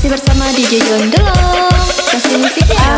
Masih bersama DJ John Delong Kasih musiknya